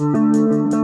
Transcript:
Música